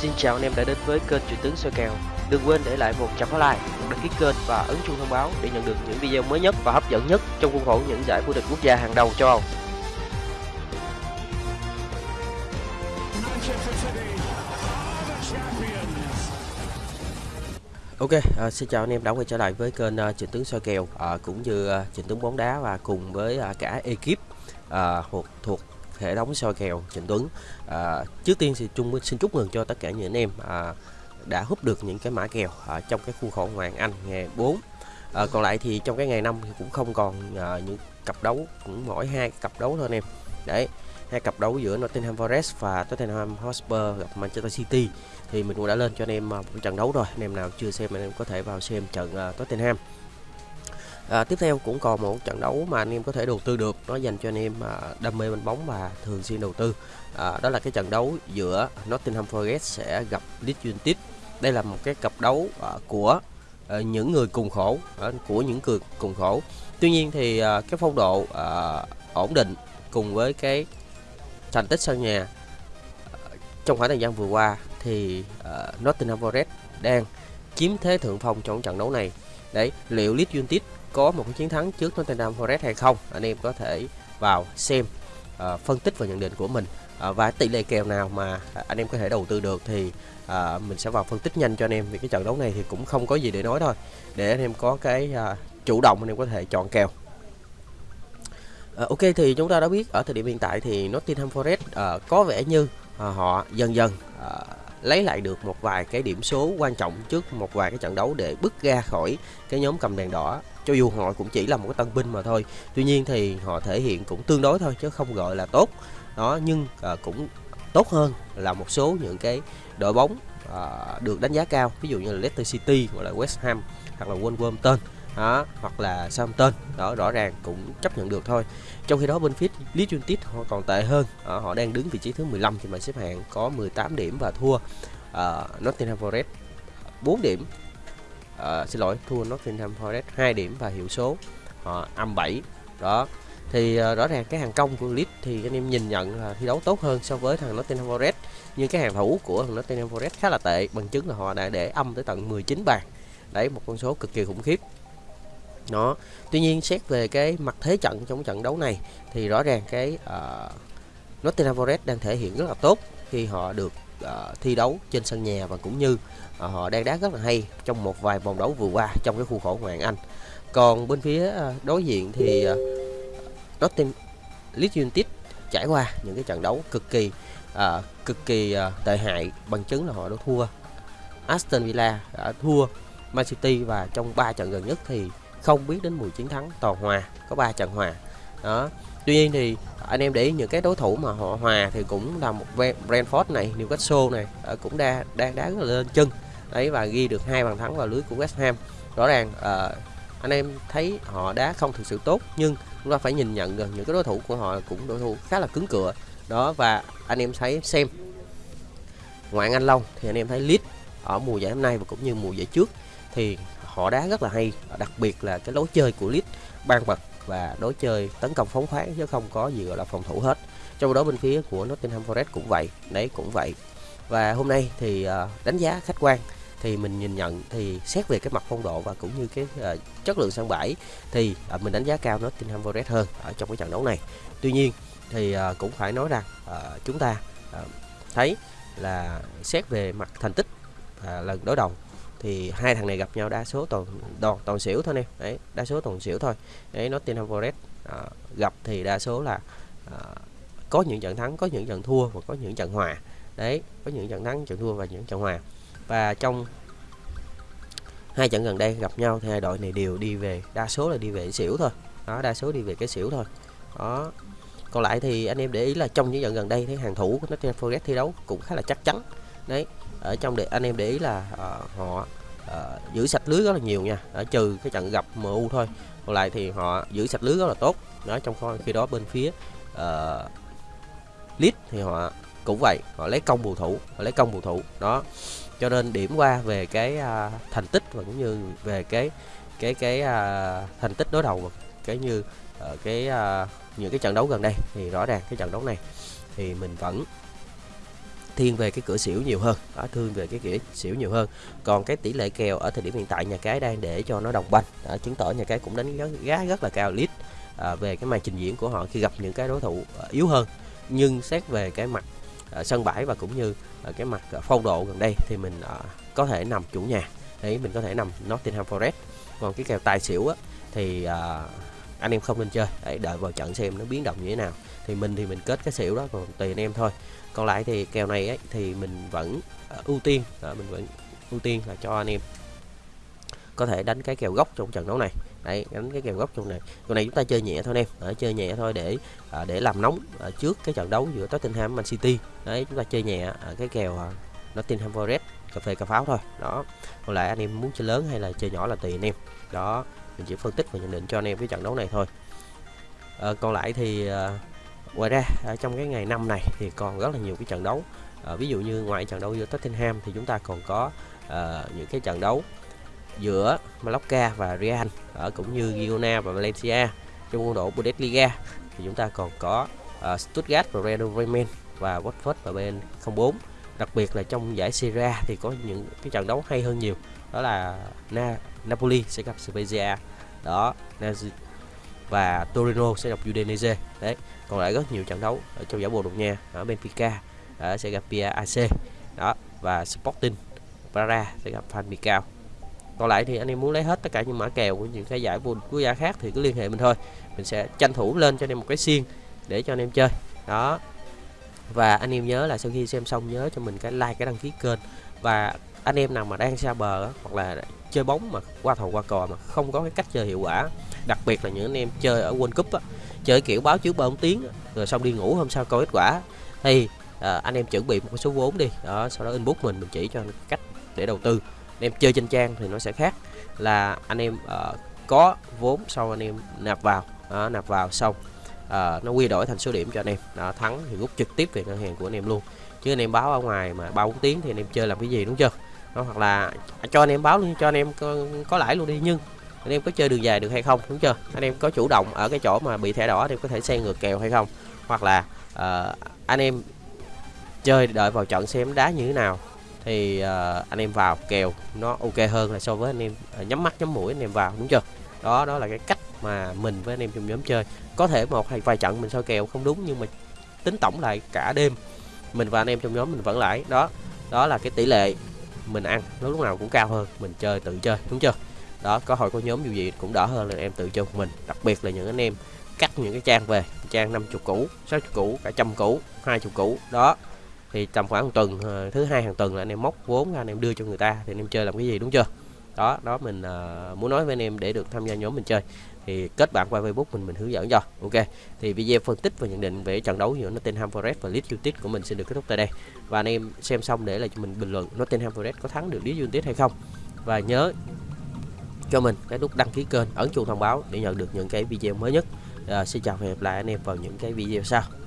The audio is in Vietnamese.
Xin chào anh em đã đến với kênh Chuyện tướng soi kèo. Đừng quên để lại một chấm like, đăng ký kênh và ấn chuông thông báo để nhận được những video mới nhất và hấp dẫn nhất trong khuôn khổ những giải vô địch quốc gia hàng đầu châu Âu. Ok, uh, xin chào anh em đã quay trở lại với kênh ờ, uh, Trịnh tướng soi kèo uh, cũng như uh, Trịnh tướng bóng đá và cùng với uh, cả ekip à, thuộc thuộc hệ thống soi kèo Trịnh Tuấn. Uh, trước tiên thì Chung xin chúc mừng cho tất cả những anh em uh, đã hút được những cái mã kèo uh, trong cái khuôn khổ Hoàng Anh ngày 4. Uh, còn lại thì trong cái ngày năm thì cũng không còn uh, những cặp đấu cũng mỗi hai cặp đấu thôi anh em. Đấy, hai cặp đấu giữa Nottingham Forest và Tottenham Hotspur gặp Manchester City. Thì mình cũng đã lên cho anh em à, một trận đấu rồi. Anh em nào chưa xem anh em có thể vào xem trận uh, Tottenham. À, tiếp theo cũng còn một trận đấu mà anh em có thể đầu tư được. Nó dành cho anh em à, đam mê bên bóng và thường xuyên đầu tư. À, đó là cái trận đấu giữa Nottingham Forest sẽ gặp Leeds United. Đây là một cái cặp đấu à, của à, những người cùng khổ à, của những người cùng khổ. Tuy nhiên thì à, cái phong độ à, ổn định cùng với cái thành tích sân nhà. Trong khoảng thời gian vừa qua thì uh, Nottingham Forest đang chiếm thế thượng phong trong trận đấu này. Đấy liệu Leeds United có một cái chiến thắng trước Nottingham Forest hay không? Anh em có thể vào xem uh, phân tích và nhận định của mình. Uh, và tỷ lệ kèo nào mà anh em có thể đầu tư được thì uh, mình sẽ vào phân tích nhanh cho anh em vì cái trận đấu này thì cũng không có gì để nói thôi. Để anh em có cái uh, chủ động anh em có thể chọn kèo. Ờ, ok thì chúng ta đã biết ở thời điểm hiện tại thì Nottingham Forest uh, có vẻ như uh, họ dần dần uh, lấy lại được một vài cái điểm số quan trọng trước một vài cái trận đấu để bước ra khỏi cái nhóm cầm đèn đỏ. Cho dù họ cũng chỉ là một cái tân binh mà thôi tuy nhiên thì họ thể hiện cũng tương đối thôi chứ không gọi là tốt. Đó nhưng à, cũng tốt hơn là một số những cái đội bóng à, được đánh giá cao ví dụ như là Leicester City hoặc là West Ham hoặc là Wolverhampton đó hoặc là Southampton đó rõ ràng cũng chấp nhận được thôi. Trong khi đó bên phía Leeds United họ còn tệ hơn. À, họ đang đứng vị trí thứ 15 trên bảng xếp hạng có 18 điểm và thua uh, Nottingham Forest 4 điểm. Uh, xin lỗi thua Nottingham Forest 2 điểm và hiệu số họ âm 7 đó thì uh, rõ ràng cái hàng công của Leeds thì anh em nhìn nhận là thi đấu tốt hơn so với thằng Nottingham Forest. Nhưng cái hàng thủ của thằng Nottingham Forest khá là tệ bằng chứng là họ đã để âm tới tận 19 bàn. Đấy một con số cực kỳ khủng khiếp đó tuy nhiên xét về cái mặt thế trận trong trận đấu này thì rõ ràng cái uh, Nottingham Forest đang thể hiện rất là tốt khi họ được uh, thi đấu trên sân nhà và cũng như uh, họ đang đá rất là hay trong một vài vòng đấu vừa qua trong cái khu khổ Hoàng Anh. Còn bên phía uh, đối diện thì uh, Nottingham Leeds United trải qua những cái trận đấu cực kỳ uh, cực kỳ uh, tệ hại bằng chứng là họ đã thua Aston Villa đã thua Man City và trong 3 trận gần nhất thì không biết đến mùi chiến thắng toàn hòa có 3 trận hòa. Đó. Tuy nhiên thì anh em để ý những cái đối thủ mà họ hòa thì cũng là một Brentford này Newcastle này ờ, cũng đang đang đá rất là lên chân. Đấy và ghi được hai bàn thắng vào lưới của West Ham. Rõ ràng uh, anh em thấy họ đá không thực sự tốt nhưng chúng ta phải nhìn nhận được những cái đối thủ của họ cũng đối thủ khá là cứng cựa đó và anh em thấy xem ngoại Anh Long thì anh em thấy Leeds ở mùa giải hôm nay và cũng như mùa giải trước thì họ đá rất là hay đặc biệt là cái lối chơi của Leeds ban bật và đối chơi tấn công phóng khoáng chứ không có gì gọi là phòng thủ hết. Trong đó bên phía của Nottingham Forest cũng vậy đấy cũng vậy. Và hôm nay thì ờ, đánh giá khách quan thì mình nhìn nhận thì xét về cái mặt phong độ và cũng như cái uh, chất lượng sân bãi thì uh, mình đánh giá cao Nottingham Forest hơn ở trong cái trận đấu này. Tuy nhiên thì uh, cũng phải nói rằng uh, chúng ta uh, thấy là xét về mặt thành tích uh, lần đối đầu thì hai thằng này gặp nhau đa số toàn toàn toàn xỉu thôi em đấy đa số toàn xỉu thôi. Đấy Nottingham Forest à, gặp thì đa số là à, có những trận thắng có những trận thua và có những trận hòa. Đấy có những trận thắng trận thua và những trận hòa. Và trong hai trận gần đây gặp nhau thì hai đội này đều đi về đa số là đi về xỉu thôi. Đó đa số đi về cái xỉu thôi. Đó. Còn lại thì anh em để ý là trong những trận gần đây thấy hàng thủ của Nottingham Forest thi đấu cũng khá là chắc chắn. Đấy ở trong để anh em để ý là uh, họ uh, giữ sạch lưới rất là nhiều nha. Ở trừ cái trận gặp MU thôi. Còn lại thì họ giữ sạch lưới rất là tốt. Đó trong khi đó bên phía uh, Leeds thì họ cũng vậy. Họ lấy công bù thủ họ lấy công bù thủ. Đó cho nên điểm qua về cái uh, thành tích và cũng như về cái cái cái uh, thành tích đối đầu và cái như uh, cái uh, những cái trận đấu gần đây thì rõ ràng cái trận đấu này thì mình vẫn thiên về cái cửa xỉu nhiều hơn đó, thương về cái cửa xỉu nhiều hơn. Còn cái tỷ lệ kèo ở thời điểm hiện tại nhà cái đang để cho nó đồng banh. Đó, chứng tỏ nhà cái cũng đánh giá rất là cao lít à, về cái màn trình diễn của họ khi gặp những cái đối thủ à, yếu hơn. Nhưng xét về cái mặt à, sân bãi và cũng như à, cái mặt à, phong độ gần đây thì mình à, có thể nằm chủ nhà. Đấy mình có thể nằm Nottingham Forest. Còn cái kèo tài xỉu á, thì à, anh em không nên chơi. Đấy, đợi vào trận xem nó biến động như thế nào. Thì mình thì mình kết cái xỉu đó còn tùy anh em thôi. Còn lại thì kèo này ấy, thì mình vẫn uh, ưu tiên. Uh, mình vẫn ưu tiên là cho anh em có thể đánh cái kèo gốc trong trận đấu này. Đấy đánh cái kèo gốc trong này. Con này chúng ta chơi nhẹ thôi anh em. Ở chơi nhẹ thôi để à, để làm nóng à, trước cái trận đấu giữa Tottenham Man City. Đấy chúng ta chơi nhẹ à, cái kèo à, Nottingham Forest cà phê cà pháo thôi. Đó. Còn lại anh em muốn chơi lớn hay là chơi nhỏ là tùy anh em. Đó mình chỉ phân tích và nhận định cho anh em cái trận đấu này thôi. À, còn lại thì à, ngoài ra ở trong cái ngày năm này thì còn rất là nhiều cái trận đấu. À, ví dụ như ngoài trận đấu giữa Tottenham thì chúng ta còn có à, những cái trận đấu giữa Mallorca và Real ở cũng như Girona và Valencia. Trong khuôn độ Bundesliga thì chúng ta còn có uh, Stuttgart và Werder Bremen và Watford và bên 04 đặc biệt là trong giải Serie A thì có những cái trận đấu hay hơn nhiều. Đó là Na Napoli sẽ gặp Spezia. Đó và Torino sẽ gặp Udinese. Đấy còn lại rất nhiều trận đấu ở trong giải Bồ Đào Nha ở Benfica đó, sẽ gặp PAC đó và Sporting Braga sẽ gặp Phan còn lại thì anh em muốn lấy hết tất cả những mã kèo của những cái giải vô quốc gia khác thì cứ liên hệ mình thôi. Mình sẽ tranh thủ lên cho anh em một cái xiên để cho anh em chơi. Đó và anh em nhớ là sau khi xem xong nhớ cho mình cái like cái đăng ký kênh. Và anh em nào mà đang xa bờ hoặc là chơi bóng mà qua thầu qua cò mà không có cái cách chơi hiệu quả đặc biệt là những anh em chơi ở World Cup á, chơi kiểu báo trước ba tiếng rồi xong đi ngủ hôm sau coi kết quả thì à, anh em chuẩn bị một số vốn đi đó sau đó inbox mình mình chỉ cho cách để đầu tư. Anh em chơi trên trang thì nó sẽ khác là anh em uh, có vốn sau anh em nạp vào đó, nạp vào xong à, nó quy đổi thành số điểm cho anh em đó, thắng thì rút trực tiếp về ngân hàng của anh em luôn chứ anh em báo ở ngoài mà ba bốn tiếng thì anh em chơi làm cái gì đúng chưa đó, hoặc là cho anh em báo luôn cho anh em có, có lãi luôn đi nhưng anh em có chơi đường dài được hay không đúng chưa anh em có chủ động ở cái chỗ mà bị thẻ đỏ thì có thể xe ngược kèo hay không hoặc là uh, anh em chơi đợi vào trận xem đá như thế nào thì uh, anh em vào kèo nó ok hơn là so với anh em uh, nhắm mắt nhắm mũi anh em vào đúng chưa đó đó là cái cách mà mình với anh em trong nhóm chơi có thể một hay vài trận mình soi kèo không đúng, nhưng mà tính tổng lại cả đêm, mình và anh em trong nhóm mình vẫn lãi đó đó là cái tỷ lệ mình ăn. Nó lúc nào cũng cao hơn, mình chơi tự chơi, đúng chưa? Đó, có hồi có nhóm dù gì cũng đỡ hơn là em tự chơi một mình. Đặc biệt là những anh em cắt những cái trang về, trang 50 cũ 60 cũ cả trăm cũ 20 cũ đó, thì tầm khoảng một tuần ờ, thứ hai hàng tuần là anh em móc vốn ra anh em đưa cho người ta, thì anh em chơi làm cái gì, đúng chưa? Đó đó mình uh, muốn nói với anh em để được tham gia nhóm mình chơi. Thì kết bạn qua Facebook mình mình hướng dẫn cho. Ok. Thì video phân tích và nhận định về trận đấu giữa Nottingham Forest và Leeds United của mình sẽ được kết thúc tại đây. Và anh em xem xong để lại cho mình bình luận Nottingham Forest có thắng được Leeds United hay không. Và nhớ cho mình cái nút đăng ký kênh ấn chuông thông báo để nhận được những cái video mới nhất. À, xin chào và hẹn gặp lại anh em vào những cái video sau.